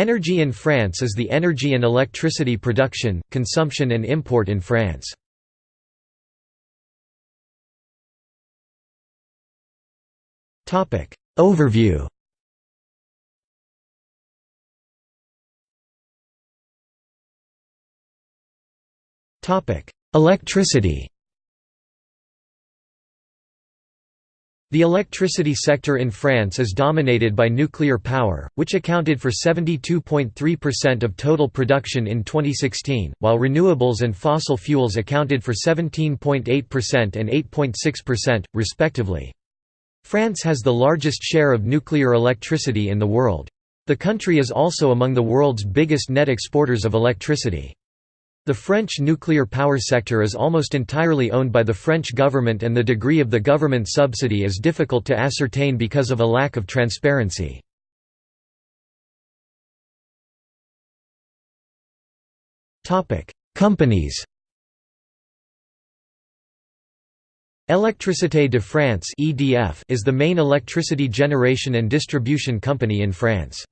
Energy in France is the energy and electricity production, consumption and import in France. Overview Electricity The electricity sector in France is dominated by nuclear power, which accounted for 72.3% of total production in 2016, while renewables and fossil fuels accounted for 17.8% and 8.6%, respectively. France has the largest share of nuclear electricity in the world. The country is also among the world's biggest net exporters of electricity. The French nuclear power sector is almost entirely owned by the French government and the degree of the government subsidy is difficult to ascertain because of a lack of transparency. Companies Électricité de France is the main electricity generation and distribution company in France.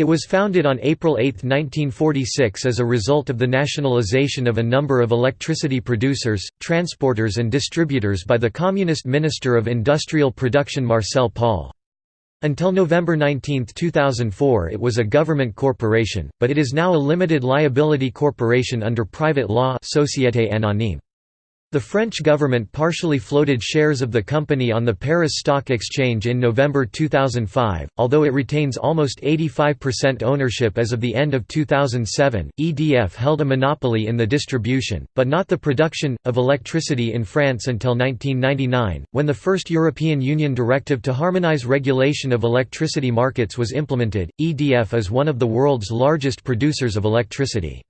It was founded on April 8, 1946 as a result of the nationalization of a number of electricity producers, transporters and distributors by the Communist Minister of Industrial Production Marcel Paul. Until November 19, 2004 it was a government corporation, but it is now a limited liability corporation under private law Société Anonyme. The French government partially floated shares of the company on the Paris Stock Exchange in November 2005, although it retains almost 85% ownership as of the end of 2007. EDF held a monopoly in the distribution, but not the production, of electricity in France until 1999, when the first European Union directive to harmonise regulation of electricity markets was implemented. EDF is one of the world's largest producers of electricity.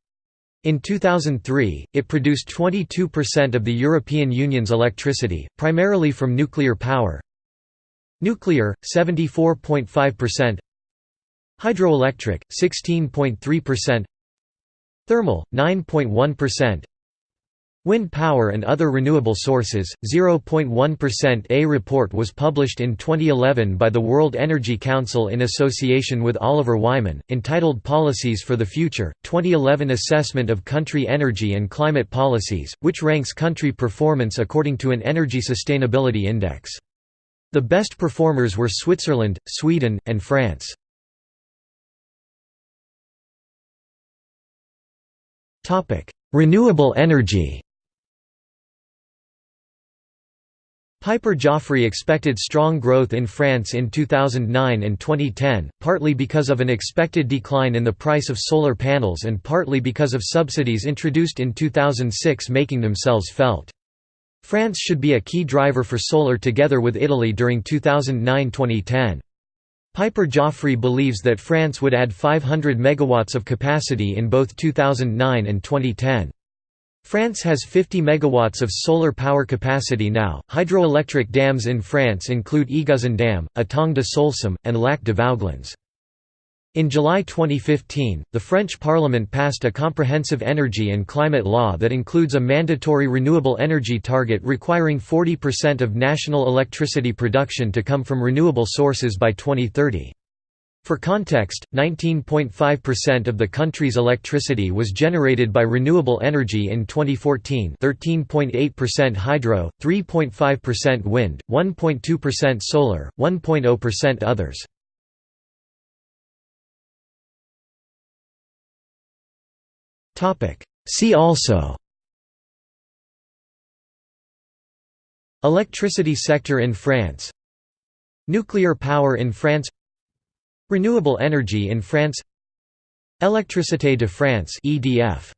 In 2003, it produced 22% of the European Union's electricity, primarily from nuclear power. Nuclear, 74.5%. Hydroelectric, 16.3%. Thermal, 9.1%. Wind power and other renewable sources, 0.1% A report was published in 2011 by the World Energy Council in association with Oliver Wyman, entitled Policies for the Future, 2011 Assessment of Country Energy and Climate Policies, which ranks country performance according to an Energy Sustainability Index. The best performers were Switzerland, Sweden, and France. Renewable energy Piper Jaffray expected strong growth in France in 2009 and 2010, partly because of an expected decline in the price of solar panels and partly because of subsidies introduced in 2006 making themselves felt. France should be a key driver for solar together with Italy during 2009–2010. Piper Jaffray believes that France would add 500 megawatts of capacity in both 2009 and 2010. France has 50 megawatts of solar power capacity now. Hydroelectric dams in France include Eguzon Dam, Étang de Soulcem, and Lac de Vouglans. In July 2015, the French Parliament passed a comprehensive energy and climate law that includes a mandatory renewable energy target requiring 40% of national electricity production to come from renewable sources by 2030. For context, 19.5% of the country's electricity was generated by renewable energy in 2014 13.8% hydro, 3.5% wind, 1.2% solar, 1.0% others. See also Electricity sector in France Nuclear power in France Renewable energy in France. Électricité de France EDF